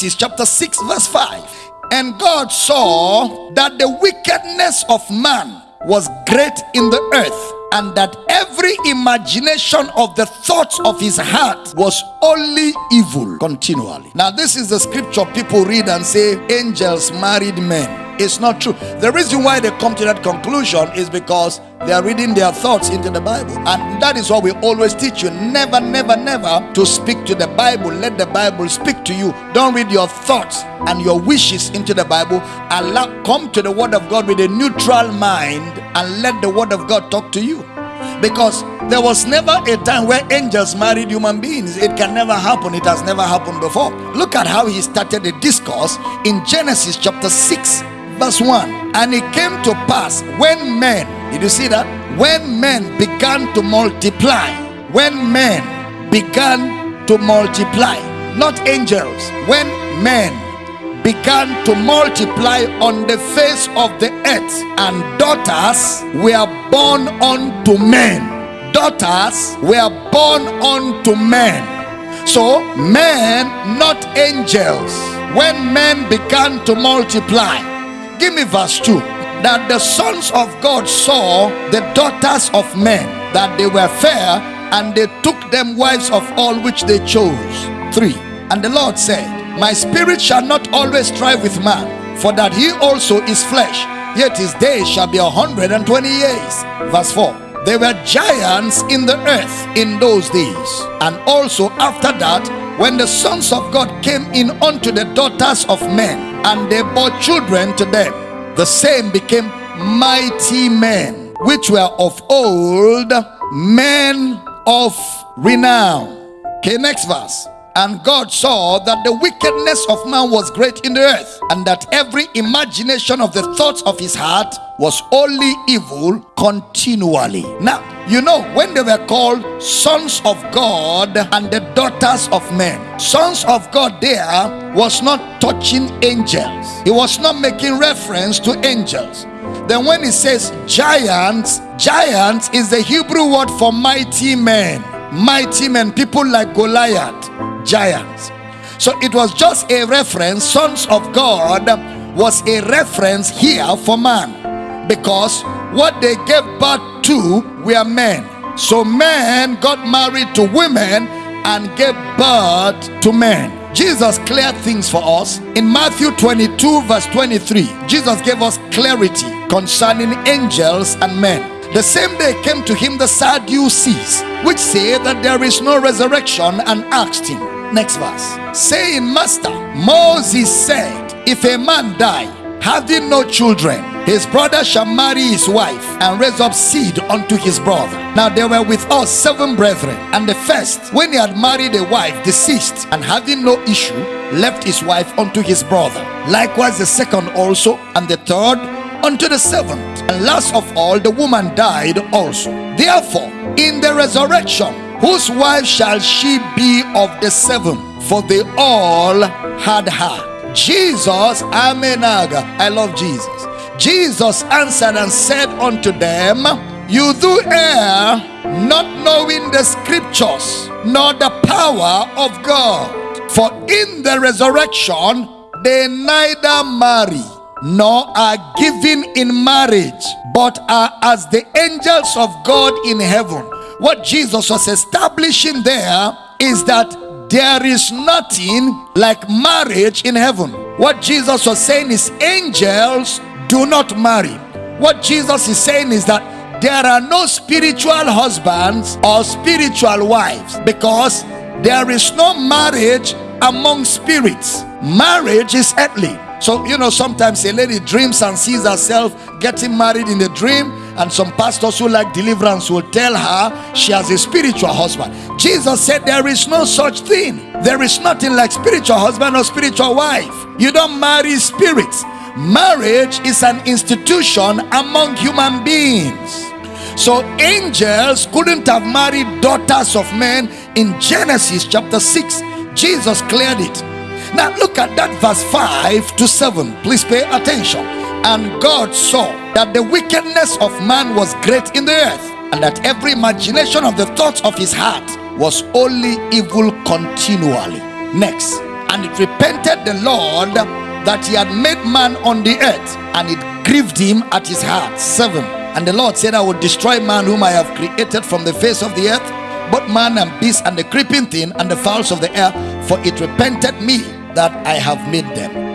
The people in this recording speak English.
Genesis chapter 6, verse 5. And God saw that the wickedness of man was great in the earth, and that every imagination of the thoughts of his heart was only evil continually. Now, this is the scripture people read and say, Angels married men. It's not true. The reason why they come to that conclusion is because they are reading their thoughts into the Bible. And that is what we always teach you. Never, never, never to speak to the Bible. Let the Bible speak to you. Don't read your thoughts and your wishes into the Bible. Allow, come to the Word of God with a neutral mind and let the Word of God talk to you. Because there was never a time where angels married human beings. It can never happen. It has never happened before. Look at how he started the discourse in Genesis chapter 6 verse 1 and it came to pass when men did you see that? When men began to multiply when men began to multiply not angels when men began to multiply on the face of the earth and daughters were born unto men. Daughters were born unto men. So men not angels. When men began to multiply Give me verse 2. That the sons of God saw the daughters of men, that they were fair, and they took them wives of all which they chose. 3. And the Lord said, My spirit shall not always strive with man, for that he also is flesh, yet his days shall be a hundred and twenty years. Verse 4. There were giants in the earth in those days, and also after that, when the sons of God came in unto the daughters of men, and they bore children to them. The same became mighty men, which were of old, men of renown. Okay, next verse. And God saw that the wickedness of man was great in the earth, and that every imagination of the thoughts of his heart was only evil continually. Now, you know, when they were called sons of God and the daughters of men, sons of God there was not touching angels, he was not making reference to angels. Then, when he says giants, giants is the Hebrew word for mighty men, mighty men, people like Goliath giants. So it was just a reference, sons of God was a reference here for man because what they gave birth to were men. So men got married to women and gave birth to men. Jesus cleared things for us in Matthew 22 verse 23. Jesus gave us clarity concerning angels and men. The same day came to him the Sadducees, which say that there is no resurrection, and asked him. Next verse. Saying, Master, Moses said, If a man die, having no children, his brother shall marry his wife and raise up seed unto his brother. Now there were with us seven brethren, and the first, when he had married a wife, deceased, and having no issue, left his wife unto his brother. Likewise the second also, and the third unto the seventh. And last of all, the woman died also. Therefore, in the resurrection, whose wife shall she be of the seven? For they all had her. Jesus, Amenaga, I love Jesus. Jesus answered and said unto them, You do err, not knowing the scriptures, nor the power of God. For in the resurrection, they neither marry nor are given in marriage, but are as the angels of God in heaven. What Jesus was establishing there is that there is nothing like marriage in heaven. What Jesus was saying is angels do not marry. What Jesus is saying is that there are no spiritual husbands or spiritual wives because there is no marriage among spirits. Marriage is earthly. So, you know, sometimes a lady dreams and sees herself getting married in the dream, and some pastors who like deliverance will tell her she has a spiritual husband. Jesus said there is no such thing. There is nothing like spiritual husband or spiritual wife. You don't marry spirits. Marriage is an institution among human beings. So angels couldn't have married daughters of men in Genesis chapter 6. Jesus cleared it. Now look at that verse 5 to 7. Please pay attention. And God saw that the wickedness of man was great in the earth, and that every imagination of the thoughts of his heart was only evil continually. Next. And it repented the Lord that he had made man on the earth, and it grieved him at his heart. 7. And the Lord said, I will destroy man whom I have created from the face of the earth, both man and beast, and the creeping thing, and the fowls of the air, for it repented me that I have made them.